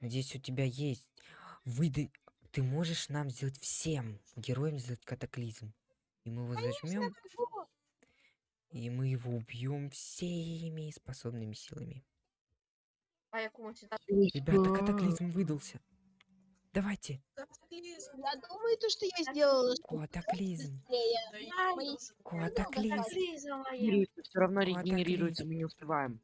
Надеюсь, у тебя есть. Выдай. Ты можешь нам сделать всем героям сделать катаклизм. И мы его зажмем, Вот. и мы его убьем всеми способными силами. А якому сюда? Ребята, катаклизм выдался. Давайте. Катаклизм. Я думаю, то, что я сделала, Катаклизм. я. Катаклизм. Все равно регенерируется, мы не успеваем.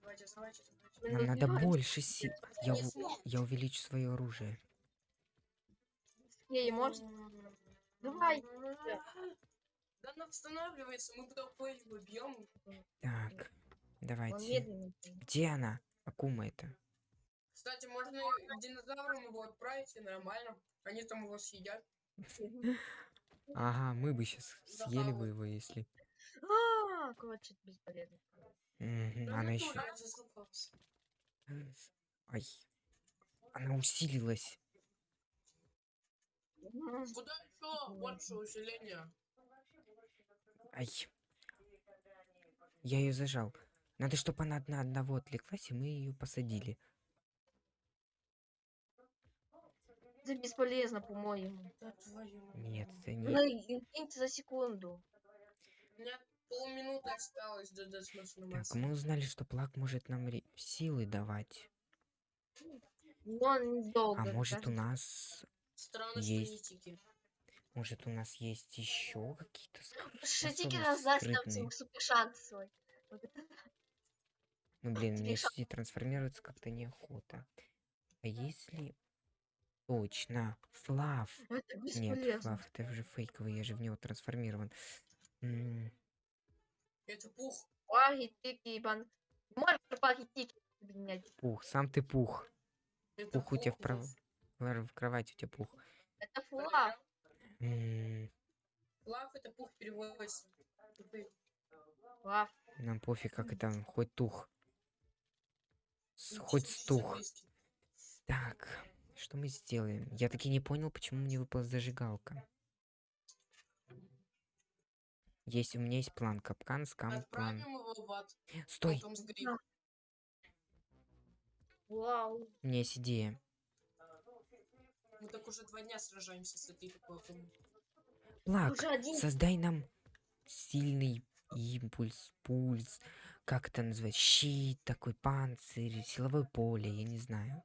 Нам надо больше сил. Я, у- я увеличу свое оружие. Ей может. Давай. Да она восстанавливается, мы туда пыль бьем. Так, давайте. Где она? Акума это. Кстати, можно динозаврам его отправить, и нормально. Они там его съедят. Ага, мы бы сейчас съели бы его, если. А, короче, бесполезно. Да Она ну, еще. Ай. Она усилилась. Куда еще больше усиления? Ай. Я ее зажал. Надо, чтобы она одна одного отвлеклась, и мы ее посадили. Это бесполезно, по-моему. Нет, это Ну, не. Киньте за секунду. Меня полминуты осталось до до смысла Так, мы узнали, что плак может нам силы давать. Но он недолго. А может у кажется. нас. Странно, есть. что не тики. Может у нас есть еще какие-то способности раздаст нам скрытные? супер шанс свой. Вот это Ну блин, мне сюда трансформироваться как-то неохота. А если. Точно. Флав. Нет. Флав, это уже фейковый, я же в него трансформирован. М, Это пух. Паги, тики, бан. Можешь паги, тики. Пух, сам ты пух. Это Пух у тебя в, пух. прав... в кровати у тебя пух. Это флаг. М, Лав это пух переводится. Флаг. Нам пофиг, как это, хоть тух. С- Хоть стух. Так, что мы сделаем? Я таки не понял, почему мне выпала зажигалка. Есть, у меня есть план. Капкан, скам, план. Отправим его в ад. Стой, Потом. Вау. у меня есть идея. Мы так уже два дня сражаемся с этой акумой. Плак, один. создай нам сильный импульс, пульс, как это назвать, щит, такой панцирь, силовое поле, я не знаю.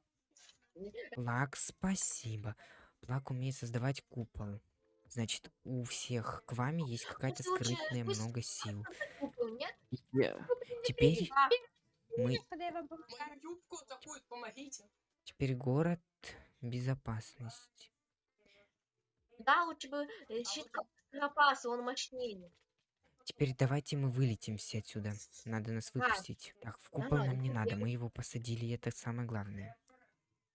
Плак, спасибо. Плак умеет создавать купол. Значит, у всех к вами есть какая-то Пусть лучше- скрытная пусть много сил. Теперь А, мы, Мою юбку такую, помогите. теперь город безопасность. Да, лучше бы э, щит запаса, он мощнее. Теперь давайте мы вылетимся отсюда. Надо нас выпустить. Так, в купол нам не надо, мы его посадили, и это самое главное.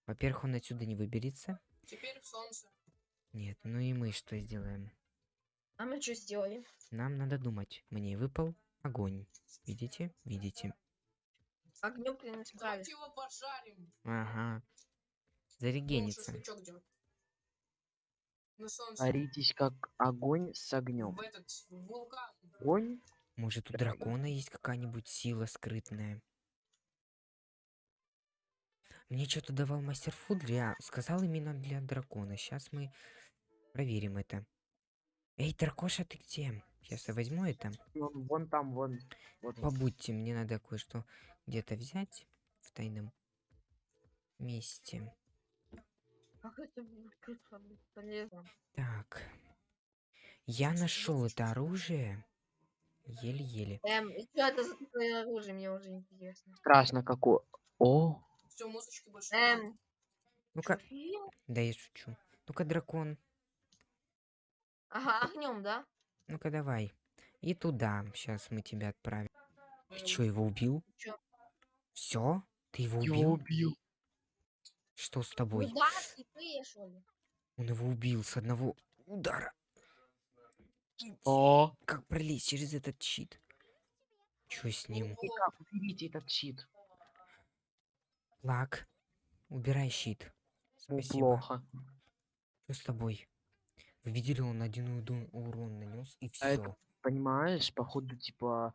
Во-первых, он отсюда не выберется. Теперь в солнце. Нет, ну и мы что сделаем? А мы что сделали? Нам надо думать. Мне выпал огонь. Видите? Видите? Огнем. Давайте его пожарим. Ага. Зарегенится. Боритесь как огонь с огнем. Огонь? Может, у дракона есть какая-нибудь сила скрытная? Мне что-то давал мастер Фуд, я сказал именно для дракона. Сейчас мы проверим это. Эй, Дракоша, ты где? Сейчас я возьму это. Вон, вон там, вон. Вот. Побудьте, мне надо кое-что где-то взять в тайном месте. Как это бесполезно. Так. Я нашел это оружие. Еле-еле. Эм, что это за такое оружие, мне уже интересно. Страшно какой. О, Все, музычки больше. Эм, Ну-ка, да я шучу. Ну-ка, дракон. Ага, огнем, да? Ну-ка, давай. И туда. Сейчас мы тебя отправим. Ты чё, его убил? Чё? Все? Ты его убил? убил. Что с Ну тобой? да, слепые, что ли? Он его убил с одного удара. О, Как пролезть через этот щит? Чё с ним? как уберите этот щит? Лак. Убирай щит. Ну, Спасибо. плохо. Что с тобой? Вы видели, он один урон нанес и все. А это- Понимаешь, походу, типа.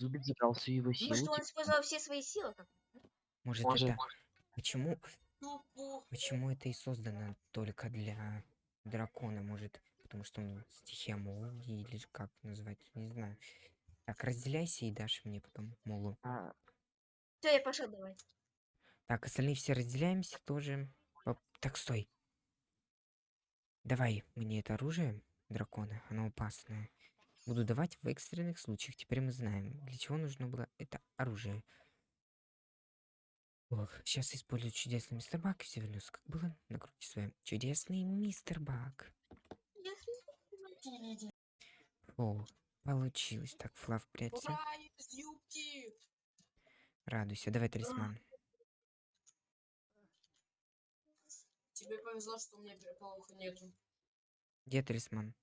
Зубик забрал всю его силу. Может, он типа, использовал все свои силы? как? Может, может, это... Почему? Тупо. Почему это и создано только для дракона, может? Потому что он стихия молнии или как назвать, не знаю. Так, разделяйся и дашь мне потом молу. А, Все, я пошел давай. Так, остальные все разделяемся тоже. Оп, Так, стой. Давай мне это оружие дракона, оно опасное. Буду давать в экстренных случаях. Теперь мы знаем, для чего нужно было это оружие. Ох, сейчас использую чудесный мистер Бак и все вернусь, как было. Накрути свой чудесный мистер Бак. О, получилось. Так, Флав, прячься. Радуйся. Давай талисман. Тебе повезло, что у меня переполоха нету. Где талисман?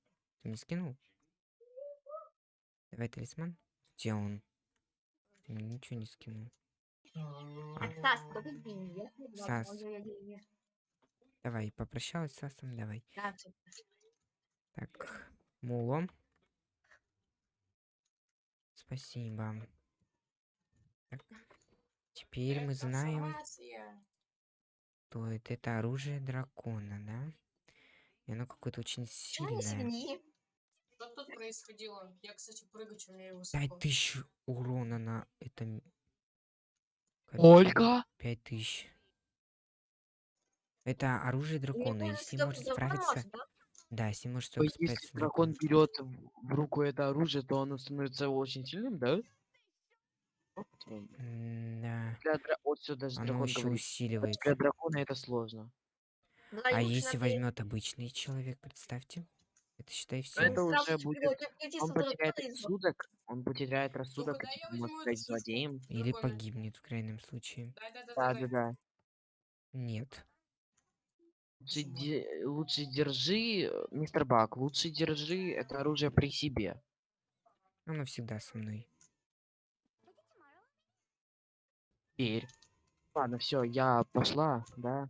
Ты мне скинул? Давай талисман. Где он? Ты мне ничего не скинул. Стас, погоди, я сказала, Стас. ой-ой-ой-ой. Давай, попрощалась с Асом, давай. Да. Так, мулом. Спасибо. Так, Теперь мы Это знаем, Хорватия. Что это, это оружие дракона, да? И оно какое-то очень сильное. Что тут происходило? Я, кстати, прыгать умею Пять высоко. тысяч урона на этом. Ольга? Пять тысяч. Это оружие дракона, и с ним может справиться. да? Да, с ним может есть, если справиться дракон берет в в руку это оружие, то оно становится очень сильным, да? Да. Для дра... Вот все даже Оно еще говорит. усиливается. Для дракона это сложно. Да, А лучше если возьмет обычный человек, представьте. Это считай Но все. это сразу уже же будет... Он потеряет рассудок, он потеряет рассудок, и я типа, может стать злодеем. Или погибнет в крайнем случае. Да-да-да. Нет. Лучше, де- лучше держи, э, мистер Бак, лучше держи это оружие при себе. Оно всегда со мной. Теперь. Ладно, все, я пошла, да.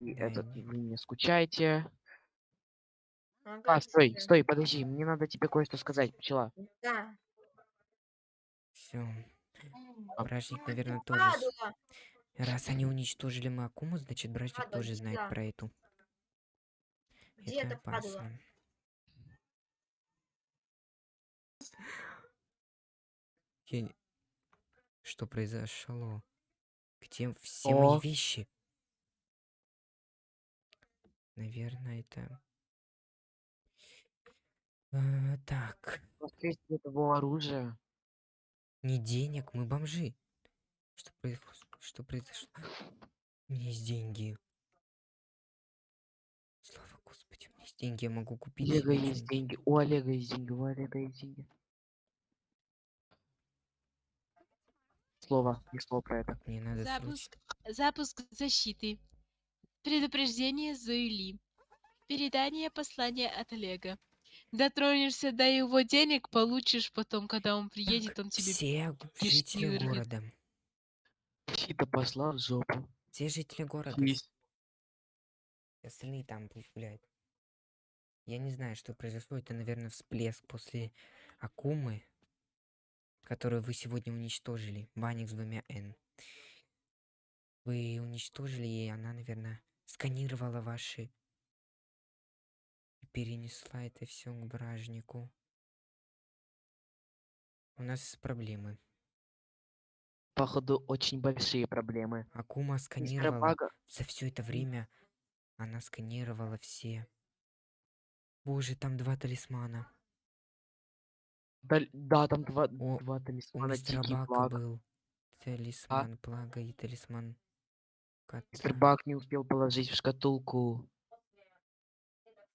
И Да, этот, не- вы не скучайте. А, стой, стой, подожди, мне надо тебе кое-что сказать, пчела. Да. Все. М, Бражник, наверное, тоже. Раз они уничтожили мою Акуму, значит, Бражник тоже знает сюда. про эту. Где Это опасно. Я не- Что произошло? Где все мои О. вещи? Наверное, это... А, так, Последствия того оружия. не денег, мы бомжи. Что произошло? Что произошло? У меня есть деньги. Слава Господи, у меня есть деньги, я могу У купить Олега себе есть деньги, у Олега есть деньги, у Олега есть деньги. Слово, ни слова про это. Так, мне надо срочно. Запуск, запуск защиты. Предупреждение Зоили. Передание послания от Олега. Дотронешься до его денег, получишь потом, когда он приедет, он тебе... Все жители вырвет. города. Щита пошла в жопу. Все жители города. Есть. Остальные там пусть гуляют. Я не знаю, что произошло. Это, наверное, всплеск после Акумы, которую вы сегодня уничтожили. Банник с двумя Н. Вы уничтожили, и она, наверное, сканировала ваши... И перенесла это все к бражнику. У нас проблемы. Походу, очень большие проблемы. Акума сканировала... За все это время она сканировала все. Боже, там два талисмана. Да, да, там два, О, два талисмана Дикий Благ. был талисман плага и талисман Мистер кота. Бак не успел положить в шкатулку.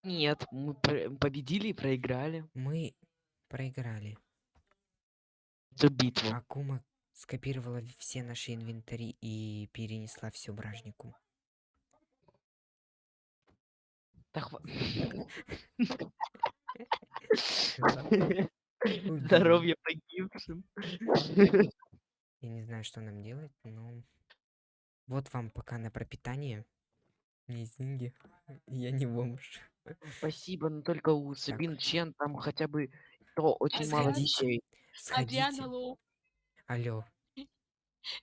Нет, мы пр- победили и проиграли Мы проиграли. эту битву. Акума скопировала все наши инвентари и перенесла все бражнику. Убили. Здоровье погибшим. Я не знаю, что нам делать, но... Вот вам пока на пропитание. Есть деньги. Я не бомж. Спасибо, но только у Сабин Чен там хотя бы то очень мало Сходите. вещей. Сходите. Алло.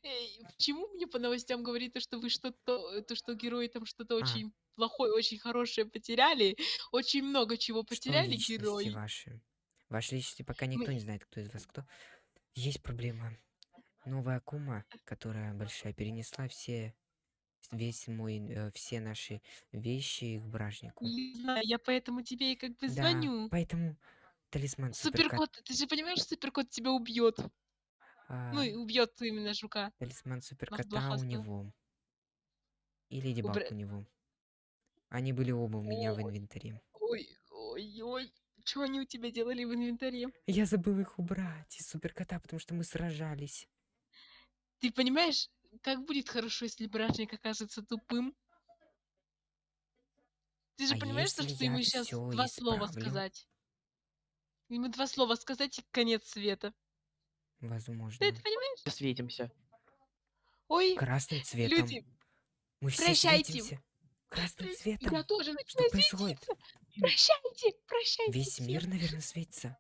Эй, почему мне по новостям говорит то, что вы что-то, то, что герои там что-то А. очень плохое, очень хорошее потеряли, очень много чего потеряли герои. ваши? Ваши личности пока никто Мы- не знает, кто из вас кто. Есть проблема. Новая Акума, которая большая, перенесла все весь мой, э, все наши вещи к бражнику. Не знаю, я поэтому тебе и как бы Да, звоню. поэтому талисман суперкот. Суперкот, ты же понимаешь, суперкот тебя убьет. а, Ну, и убьет именно жука. талисман суперкота у него. И Леди Баг Убра- у него. Они были оба у меня в Ой. инвентаре. Ой, ой, ой. Что они у тебя делали в инвентаре? Я забыл их убрать из суперкота, потому что мы сражались. Ты понимаешь, как будет хорошо, если бражник окажется тупым? Ты же А понимаешь, что я ему сейчас два слова исправлю? сказать? Ему два слова сказать и конец света. Возможно. Ты это понимаешь? Светимся. Ой, Красным цветом. люди, Мы все прощайте. светимся. Красным цветом. я тоже Что начинаю происходит? светиться. Прощайте, прощайте Весь всем. мир, наверное, светится.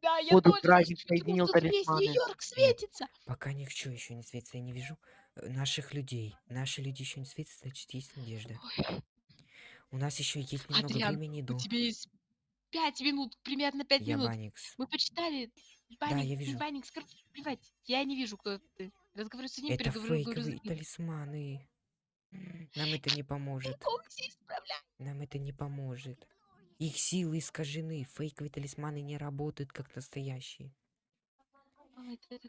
Да, я тоже праздник соединил весь. Нью-Йорк светится. Пока ничего еще не светится, я не вижу э, наших людей. Наши люди еще не светятся, значит, есть надежда. Ой, У нас еще есть немного Адриан, времени у до... тебя есть пять минут, примерно пять Я минут. Баникс. Мы почитали. Да, Банник, я вижу. Банник, короче, плевать. Я не вижу, кто ты. Разговариваю с ним, Это с фейковые ним. талисманы. Нам это не поможет. Нам это не поможет. Их силы искажены. Фейковые талисманы не работают как настоящие.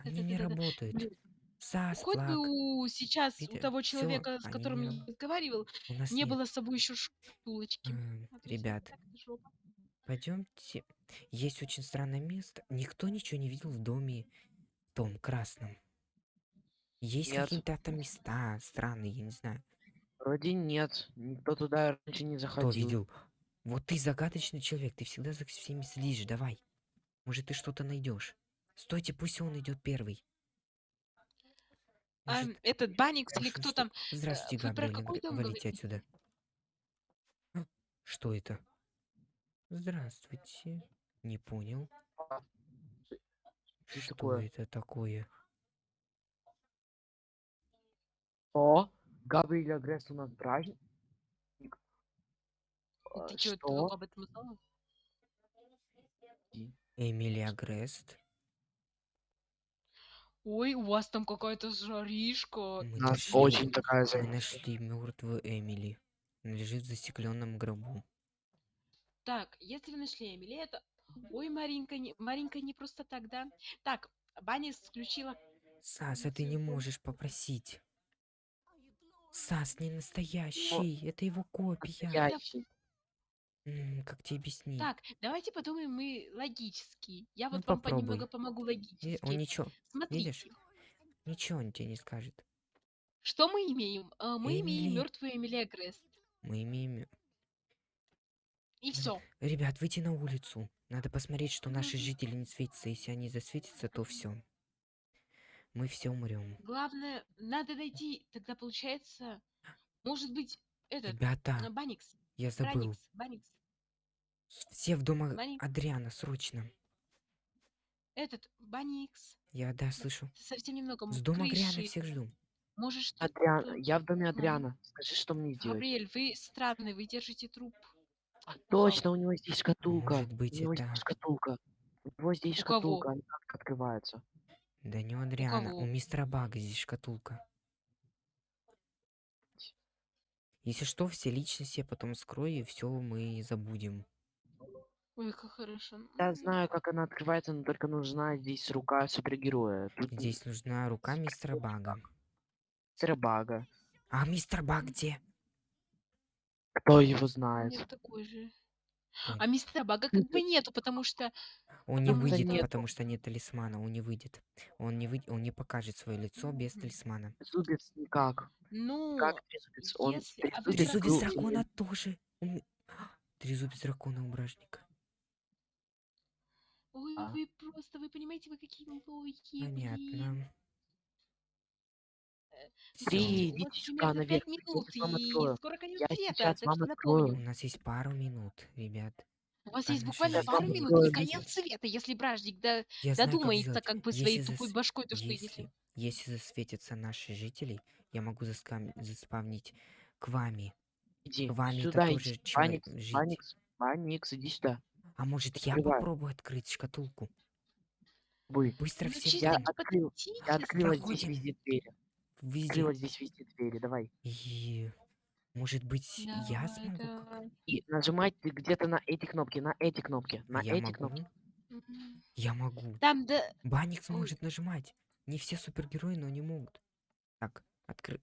Они не работают. Блин, Сас, Хоть бы у сейчас у Видите, того всё, человека, с они которым не я разговаривал, У нас не нет. было с собой еще шкатулочки. Эм, А всё ребят, пойдемте. Есть очень странное место. Никто ничего не видел в доме том красном. Есть какие-то там места странные, я не знаю. Вроде нет. Никто туда раньше не Кто заходил. видел? Вот ты загадочный человек, ты всегда за всеми следишь, давай. Может, ты что-то найдешь. Стойте, пусть он идет первый. А, Может, этот Баникс или кто там? Здравствуйте, вы про Габриэль, валите отсюда. А, Что это? Здравствуйте. Не понял. Что Что такое? это такое? О, Габриэль Агресс у нас праздник. А, Ты что, Что? об этом узнала? Эмилия Грест. Ой, у вас там какая-то жаришка. Мы У нас нашли, очень такая мы за... нашли мертвую Эмили. Она лежит в застекленном гробу. Так, если вы нашли Эмили, это... Ой, Маринка, не... Маринка не просто так, да? Так, Баникс включила... Сас, а ты не можешь попросить. Сас не настоящий, это его копия. Настоящий. М, как тебе объяснить? Так, давайте подумаем мы логически. Я Ну, вот вам попробуй. немного помогу Ви- логически. Он ничего, Смотрите, видишь? ничего он тебе не скажет. что мы имеем? А, Мы имеем Эмили. мертвую Эмилия Грест. Мы имеем... И все. Ребят, выйти на улицу. Надо посмотреть, что наши Мгм. жители не светятся. Если они засветятся, то все. Мы все умрем. Главное, надо найти, тогда получается, может быть, этот, а, Ребята, Баникс, я забыл. Браникс, Баникс, Все в дома Бани- Адриана, срочно. этот, Баникс, Я, да, слышу. совсем немного, С дома Адриана всех жду. Может, что Адриан, я в доме Адриана. Скажи, что мне делать? Габриэль, вы странный, вы держите труп. Точно, у него здесь шкатулка. Может быть, у него это- здесь шкатулка. У него здесь У кого? шкатулка, она как открывается. Да не у Адриана, у кого? мистера Бага здесь шкатулка. Если что, все личности я потом скрою, и все мы забудем. Ой, как хорошо. Я знаю, как она открывается, но только нужна здесь рука супергероя. Тут Здесь нужна рука мистера Бага. мистера Бага. А мистер Баг где? Кто его У знает? меня такой же. А мистера Бага как бы нету, потому что... Он не Потому что выйдет, нету. потому что нет талисмана, он не выйдет. Он не, вы... он не покажет свое лицо без Мгм. талисмана. Трезубец никак. Ну, Как трезубец? Он если- а трезубец был- дракона тоже. Он- Трезубец дракона у бражника. Ой, А. вы просто, вы понимаете, вы какие лохи, блин. Понятно. Три, У вас идите сюда наверх, я минут, вам и скоро конец Я света, сейчас так вам что У открою. напомню. нас есть пару минут, ребят. У вас есть Она буквально пару минут не и конец света, если бражник до- Я знаю, как додумается как бы Если своей тупой зас- башкой то, что Если, если... если засветятся наши жители, я могу заскам... заспавнить к вами. Иди К вами сюда, это тоже человек Паникс, жить. Паникс, Паникс, иди сюда. А может я Открывай. попробую открыть шкатулку? Вы. Быстро Ну, все Я открыл, я открыла здесь везде двери. Везде. Открыла здесь везде двери, давай. И может быть я Давай, смогу? как- давай. И нажимать ты где-то на эти кнопки, на эти кнопки, на я эти могу? кнопки. Я могу. Там, да... Баникс Ой. может нажимать. Не все супергерои, но не могут. Так, откры...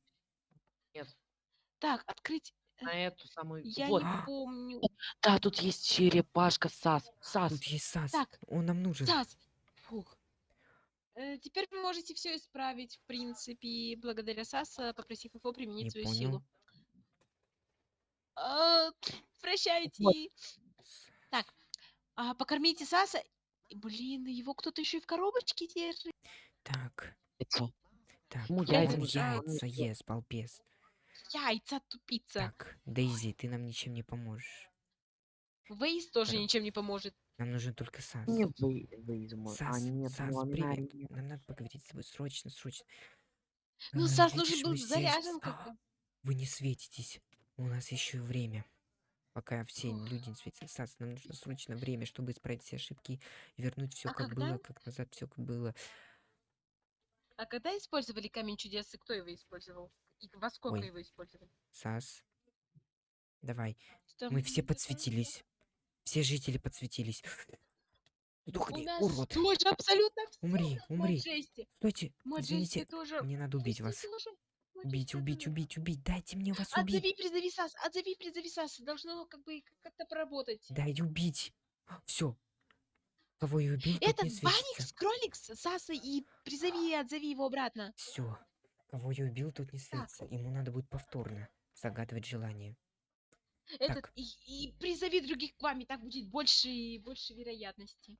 Так, открыть... На эту самую. Я вот. не помню. Да, тут есть черепашка Сас. Сас. Тут есть Сас. Так, Он нам нужен. Стас! Фух. Э, Теперь вы можете все исправить, в принципе, благодаря Саса, попросив его применить Не свою понял. силу. А, Прощайте. Так, а, покормите Саса. Блин, его кто-то еще и в коробочке держит. Так, Яйцо. так. Яйца яйца ест, балбес. Яйца, тупица. Так, Дейзи, ты нам ничем не поможешь. Вейс тоже ничем не поможет. Нам нужен только Сас. Не вы, вы из Сас, А, нет, Сас, ну, привет. нет. Нам надо поговорить с тобой срочно, срочно. Ну, А, Сас нужен был заряжен как-то. Вы не светитесь. У нас еще время. Пока все Ух. люди не светятся. Сас, нам нужно срочно время, чтобы исправить все ошибки и вернуть все А как когда? было, как назад все как было. А когда использовали камень чудес, и кто его использовал? И во сколько Ой. его использовали? Сас, давай. Что Мы все подсветились. Все жители подсветились. Нас урод. тоже абсолютно все. Умри, умри. Маджести. Стойте, Маджести извините. тоже. Мне надо убить вас. Тоже. Убить, убить, убить, убить. Дайте мне вас убить. Отзови, призови Сас, отзови, призови Сас. Должно как бы как-то поработать. Дай убить. Все. Кого я убил, тот Этот. Баникс, Кроликс, Саса и призови, отзови его обратно. Все. Кого я убил, тот не светится. Ему надо будет повторно загадывать желание. Этот Так. и, и призови других к вам, и так будет больше и больше вероятности.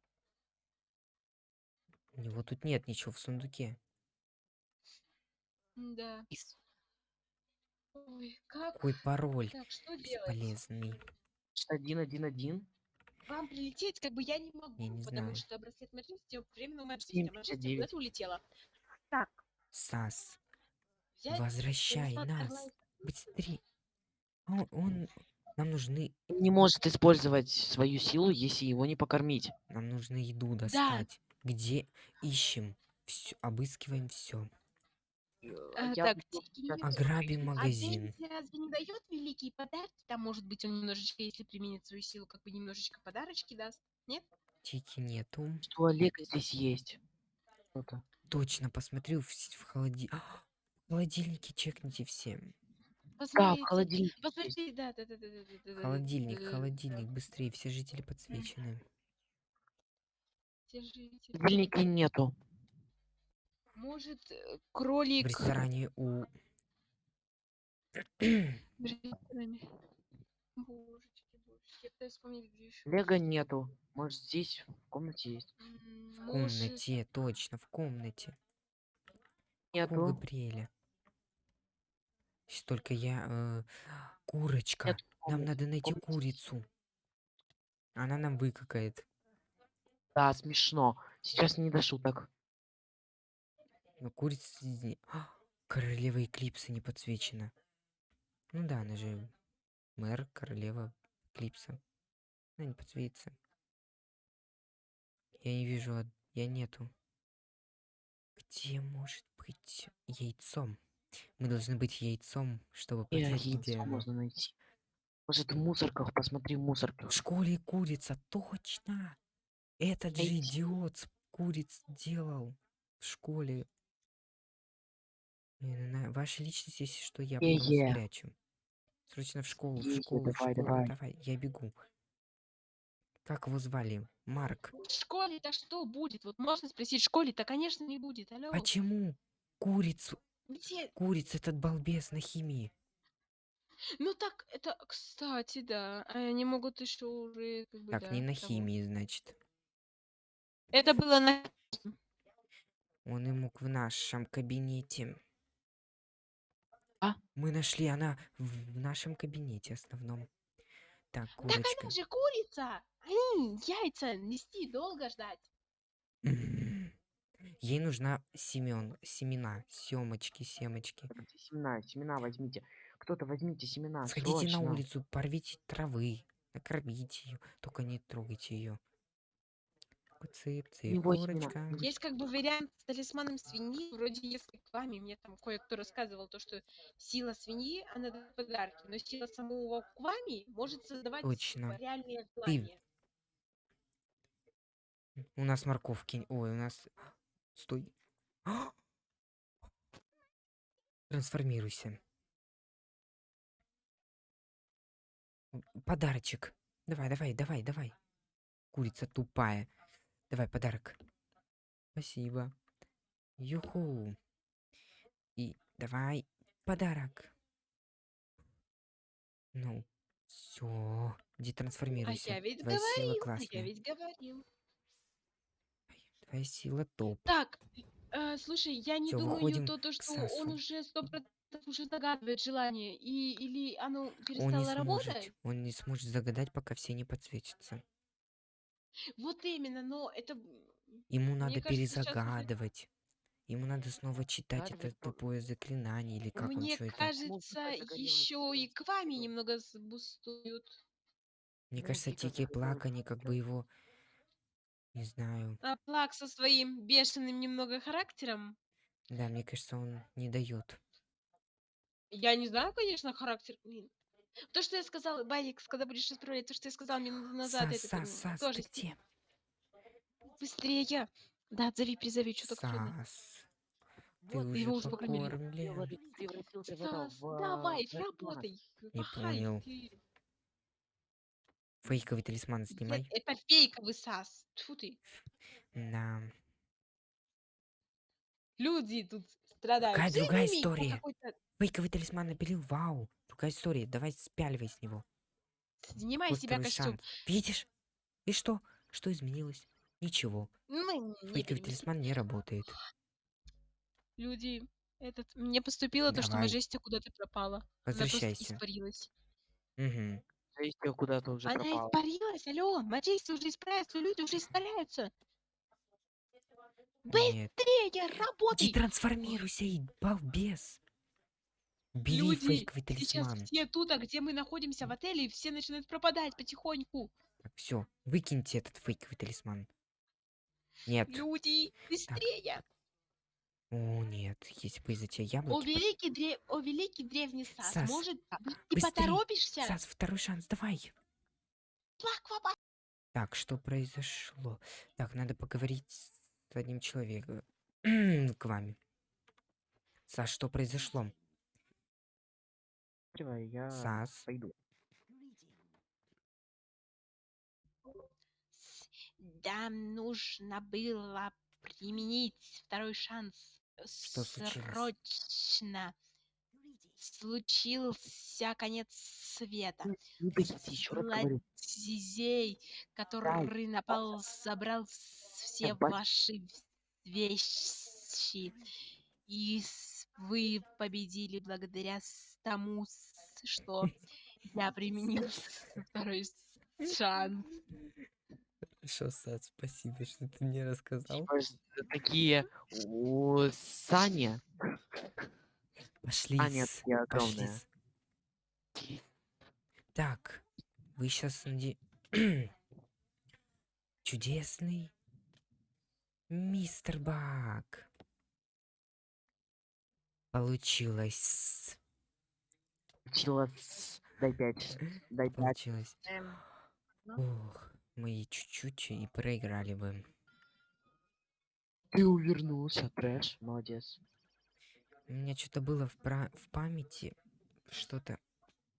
У него тут нет ничего в сундуке. Да. Ис- Ой, как? Какой пароль Так, что делать? бесполезный. Один, один, один. Вам прилететь, как бы я не могу, не потому знаю. что браслет Маджести временно пятьдесят девять. куда-то улетела. Так, Сас, взять возвращай нас. Быстрее. А Он, он- Нам нужны... Не может использовать свою силу, если его не покормить. Нам нужно еду достать. Где ищем? Все, обыскиваем все. А, Я так, Ограбим А магазин. Дейзи разве не дает великие подарки? Там, может быть, он немножечко, если применит свою силу, как бы немножечко подарочки даст. Нет? Тики нету. Что Олега здесь есть. Что-то. Точно, посмотрю в, в холоди... А, в холодильнике чекните все. Да, в есть. Посмотрите, да, да, да, да, да, да, да, Холодильник, да, холодильник, быстрее, все жители подсвечены. держите. В холодильнике нету. Может, э, В кролик... ресторане у... В ресторане. Божечки, божечки, я пытаюсь вспомнить, где еще. Олега нету. Может здесь в комнате есть. В комнате, точно, в комнате. У Нету. Габриэля. Если только я... э, курочка. Нет, Нам надо найти курицу. Она нам выкакает. Да, смешно. Сейчас не до шуток. Но курица... А, Королева Эклипса не подсвечена. Ну да, она же мэр, королева Эклипса. Она не подсветится. Я не вижу, од- я нету. Где может быть яйцом? Мы должны быть яйцом, чтобы понять, где яйцо можно найти. Может в мусорках, посмотри в мусорках. В школе курица, точно! Этот же Яйцо. идиот с куриц делал в школе. На- Ваша личность, если что, я потом спрячу. Срочно в школу, в школу, в давай, школу, давай. давай, я бегу. Как его звали? Марк. В школе-то что будет? Вот можно спросить, в школе-то, конечно, не будет. Алло. Почему курицу, Где? курица этот балбес на химии? Ну так, это, кстати, да. а Они могут еще уже, как бы, Так, да, не на химии, значит. Это было на... Он и мог в нашем кабинете. А? Мы нашли, она в нашем кабинете основном. Так, Так курочка. она же курица! Они яйца нести долго ждать. Ей нужна семен, семена, семочки, семочки. Семена, семена возьмите. Кто-то возьмите семена. Сходите на срочно. улицу, порвите травы, накормите ее, только не трогайте ее. Цып, цып, курочка. Есть как бы вариант с талисманом свиньи, вроде если к вами, мне там кое-кто рассказывал то, что сила свиньи, она дает подарки, но сила самого квами может создавать Точно. реальные Ты- желания. У нас морковки. Ой, у нас. Стой. Трансформируйся. Подарочек. Давай, давай, давай, давай. Курица тупая. Давай подарок. Спасибо. Юху. И давай подарок. Ну, все. Иди А трансформируйся. я ведь Твоя сила говорил, а классная. я ведь говорил. Твоя сила топ. Так, э, слушай, я не Всё, думаю то, то что он уже сто процентов уже загадывает желание, и или оно Он не перестало сможет. работать. Он не сможет загадать, пока все не подсветятся. Вот именно, но это Ему Мне надо кажется, сейчас перезагадывать. Ему надо снова читать это то- тупое заклинание или как он мне что это. кажется, еще и к вами немного сбустуют. Мне кажется, Тики Плакани как бы его... Не знаю. А Плак со своим бешеным немного характером. Да, мне кажется, он не дает. Я не знаю, конечно, характер. блин. То, что я сказал, Байкс, когда будешь исправлять, то, что я сказал минуту назад, Сас, это Сас, Сас, тоже ты где? быстрее. Да, отзови, призови, что так. Сас. Ты Вот, уже его уже покормили. Сас, давай, работай. Не Махай понял. ты. Фейковый талисман Нет, снимай. это фейковый Сас. Тьфу ты. Да. Люди тут страдают. Какая Все другая история? Фейковый талисман напилил. Вау. Другая история. Давай спяливай с него. Снимай себя костюм. шанс. Видишь? И что? Что изменилось? Ничего. Не Фейковый перемести. талисман не работает. Люди, этот, мне поступило то, что Давай. Мажестия куда-то пропала. Возвращайся. испарилась. Угу. Жестия куда-то уже Она пропала. испарилась, алло, Мажестия уже исправится, люди уже испаряются. Нет. Быстрее, Иди работай! трансформируйся, и балбес. Бери Люди, фейковый сейчас талисман. все тут, а где мы находимся в отеле, и все начинают пропадать потихоньку. Так, все, выкиньте этот фейковый талисман. Нет. Люди, быстрее! О, нет, если бы из-за тебя О, яблоки... под- великий, дре... О, великий древний Сас, Сас, может быть, ты быстрей, поторопишься? Сас, второй шанс, давай. Так, что произошло? Так, надо поговорить с одним человеком. К вами. Сас, что произошло? Открывай, я Сас. пойду. Нам нужно было применить второй шанс. Что случилось? Срочно. Случился конец света. Говорю. Злодей, который напал, забрал все бать- ваши вещи. И вы победили благодаря тому, что я применил второй шанс. Хорошо, Сас, спасибо, что ты мне рассказал. Типа, такие у Саня. Пошли, А, нет, с- я пошли. огромная. с- Так, вы сейчас Чудесный мистер Бак. Получилось. Получилось. Дай пять. Дай пять. Получилось. Эм, Ох, мы чуть-чуть и проиграли бы. Ты увернулся, трэш. Молодец. У меня что-то было в, пра- в памяти, что-то,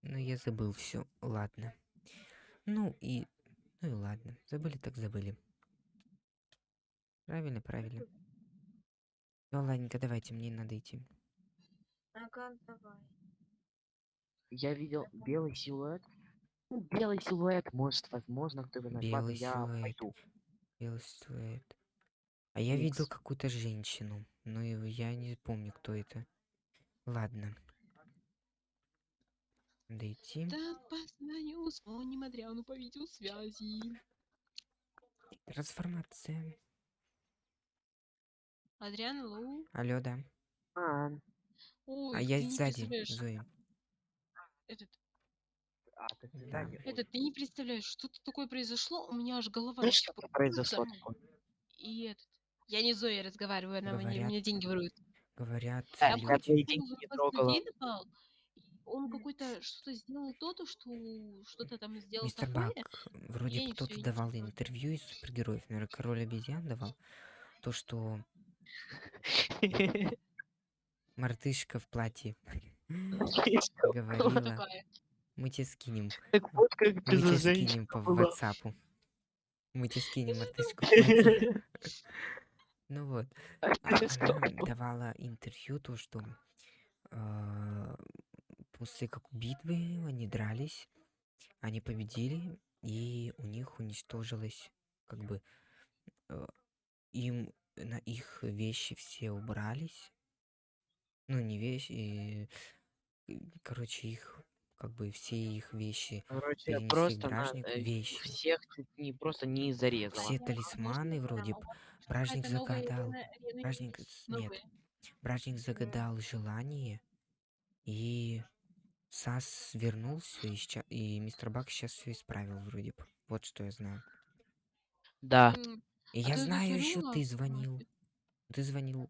но я забыл все. Ладно. Ну и, ну и ладно. Забыли так забыли. Правильно, правильно. Ну ладненько, давайте, мне надо идти. ага, давай. Я видел белый силуэт. Ну, белый силуэт, может, возможно, кто бы знает. Ладно, Белый я силуэт. пойду. Белый силуэт. А я видел Икс. какую-то женщину, но я не помню, кто это. Ладно. Надо идти. Да, позвоню, звоним Адриану по видеосвязи. Трансформация. Адриан, лоу. Алло, да. А, Ой, А я сзади, Зои. этот, а, ты Да. этот, ты не представляешь, что-то такое произошло, у меня аж голова Ну что произошло такое? И этот, я не Зоя разговариваю, она мне, Говорят, мне деньги ворует. Говорят, Да, Я я люди. деньги он не трогала. какой-то что-то сделал то-то, что что-то там сделал Мистер такое, Бак, вроде кто-то давал интервью из супергероев, наверное, король обезьян давал. То, что мартышка в платье говорила, такая? Мы тебе скинем, Так вот как мы ты тебе скинем по была. ватсапу. Мы тебе скинем платье. Ну вот, А а- она давала интервью, то, что а, после как битвы они дрались, они победили, и у них уничтожилось, как бы, э, им на их вещи все убрались. Ну, не вещи, э, короче, их, как бы, все их вещи Короче, перенесли просто на бражнику. э, Вещи. всех чуть не просто не зарезала. Все талисманы вроде задам? б- у вас бражник загадал. Бражник, нет, бражник загадал желание, и Сас вернулся, и, ща- и мистер Бак сейчас все исправил вроде бы. Вот что я знаю. Да. И А я знаю еще ты звонил. Ты звонил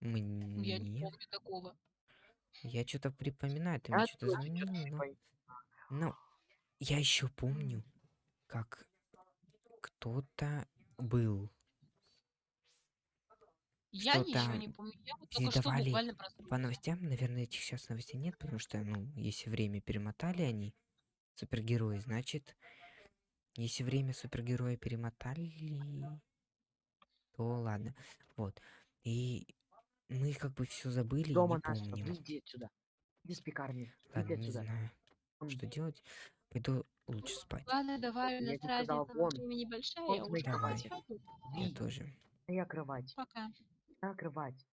Я не мне. помню такого. Я что-то припоминаю, ты мне Я что-то звонил, но... Но я еще помню, как кто-то был. Я Что ничего не помню. Я вот передавали буквально по новостям, наверное, этих сейчас новостей нет, потому что, ну, если время перемотали они, супергерои, значит, если время супергероя перемотали, то ладно. Вот. И мы как бы все забыли и Дома не нашего. помним. Иди отсюда. Иди с пекарни. Ладно, Иди не отсюда. знаю, что делать. Пойду лучше спать. Ладно, давай, у Я нас разница вон. времени большая, я уже Давай. Я тоже. Моя кровать. Пока. Моя кровать.